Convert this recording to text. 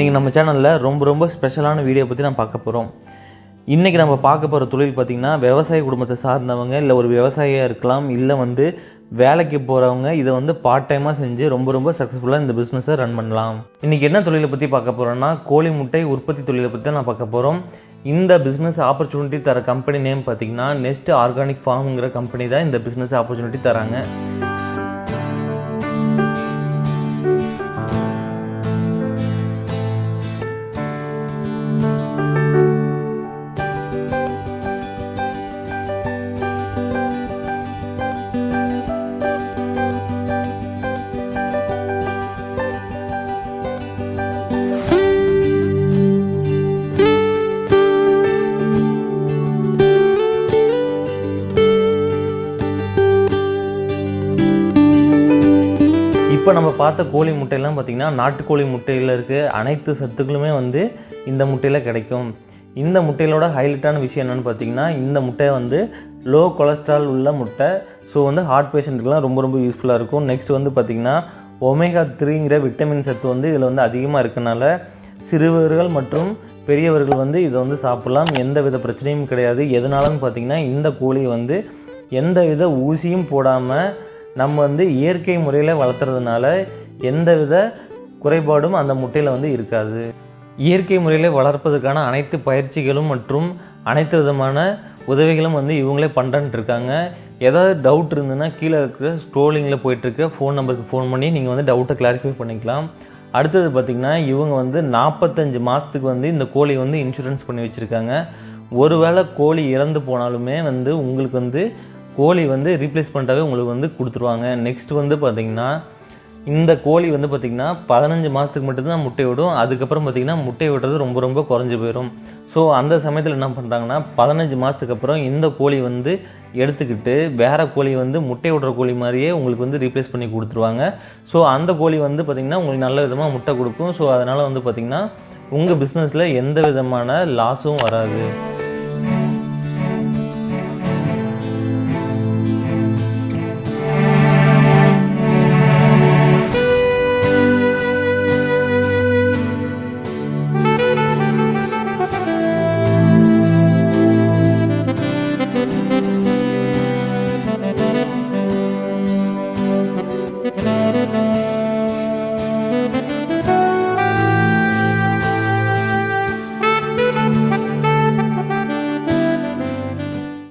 இன்றைக்கி நம்ம சேனலில் ரொம்ப ரொம்ப ஸ்பெஷலான வீடியோ பற்றி நான் பார்க்க போகிறோம் இன்றைக்கி நம்ம பார்க்க போகிற தொழில் பார்த்திங்கன்னா விவசாய குடும்பத்தை சார்ந்தவங்க இல்லை ஒரு விவசாயியாக இருக்கலாம் இல்லை வந்து வேலைக்கு போகிறவங்க இதை வந்து பார்ட் டைமாக செஞ்சு ரொம்ப ரொம்ப சக்ஸஸ்ஃபுல்லாக இந்த பிஸ்னஸை ரன் பண்ணலாம். இன்றைக்கி என்ன தொழிலை பற்றி பார்க்க போகிறோன்னா கோழி முட்டை உற்பத்தி தொழிலை பற்றி தான் நான் பார்க்க போகிறோம் இந்த பிஸ்னஸ் ஆப்பர்ச்சுனிட்டி தர கம்பெனி நேம் பார்த்தீங்கன்னா நெக்ஸ்ட் ஆர்கானிக் ஃபார்ம்ங்கிற கம்பெனி தான் இந்த பிஸ்னஸ் ஆப்பர்ச்சுனிட்டி தராங்க இப்போ நம்ம பார்த்த கோழி முட்டையெல்லாம் பார்த்திங்கன்னா நாட்டுக்கோழி முட்டையில் இருக்க அனைத்து சத்துக்களுமே வந்து இந்த முட்டையில் கிடைக்கும். இந்த முட்டையிலோட ஹைலைட்டான விஷயம் என்னென்னு பார்த்தீங்கன்னா இந்த முட்டை வந்து லோ கொலஸ்ட்ரால் உள்ள முட்டை. ஸோ வந்து ஹார்ட் பேஷண்ட்டுக்கெலாம் ரொம்ப ரொம்ப யூஸ்ஃபுல்லாக இருக்கும். நெக்ஸ்ட் வந்து பார்த்திங்கன்னா ஒமேகா த்ரீங்கிற விட்டமின் சத்து வந்து இதில் வந்து அதிகமாக இருக்கனால சிறுவர்கள் மற்றும் பெரியவர்கள் வந்து இதை வந்து சாப்பிட்லாம். எந்த வித பிரச்சனையும் கிடையாது. எதனாலன்னு பார்த்தீங்கன்னா இந்த கோழி வந்து எந்த வித ஊசியும் போடாமல் நம்ம வந்து இயற்கை முறையில் வளர்த்துறதுனால எந்தவித குறைபாடும் அந்த முட்டையில் வந்து இருக்காது. இயற்கை முறையில் வளர்ப்பதற்கான அனைத்து பயிற்சிகளும் மற்றும் அனைத்து விதமான உதவிகளும் வந்து இவங்களே பண்ணுறன்ட்டு இருக்காங்க ஏதாவது டவுட் இருந்ததுன்னா கீழே இருக்கிற ஸ்க்ரோலிங்கில் போயிட்டுருக்க ஃபோன் நம்பருக்கு ஃபோன் பண்ணி நீங்கள் வந்து டவுட்டை கிளாரிஃபை பண்ணிக்கலாம். அடுத்தது பார்த்திங்கன்னா இவங்க வந்து நாற்பத்தஞ்சு மாதத்துக்கு வந்து இந்த கோழி வந்து இன்சூரன்ஸ் பண்ணி வச்சுருக்காங்க. ஒருவேளை கோழி இறந்து போனாலுமே வந்து உங்களுக்கு வந்து கோழி வந்து ரீப்ளேஸ் பண்ணிட்டாவே உங்களுக்கு வந்து கொடுத்துருவாங்க. நெக்ஸ்ட் வந்து பார்த்திங்கன்னா இந்த கோழி வந்து பார்த்திங்கன்னா பதினஞ்சு மாதத்துக்கு மட்டும்தான் முட்டை விடும் அதுக்கப்புறம் பார்த்திங்கன்னா முட்டை விடுறது ரொம்ப ரொம்ப குறைஞ்சி போயிடும் ஸோ அந்த சமயத்தில் என்ன பண்ணுறாங்கன்னா பதினஞ்சு மாதத்துக்கு அப்புறம் இந்த கோழி வந்து எடுத்துக்கிட்டு வேறு கோழி வந்து முட்டை விடுற கோழி மாதிரியே உங்களுக்கு வந்து ரீப்ளேஸ் பண்ணி கொடுத்துருவாங்க. ஸோ அந்த கோழி வந்து பார்த்திங்கன்னா உங்களுக்கு நல்ல விதமாக முட்டை கொடுக்கும். ஸோ அதனால் வந்து பார்த்திங்கன்னா உங்கள் பிஸ்னஸில் எந்த விதமான லாஸும் வராது.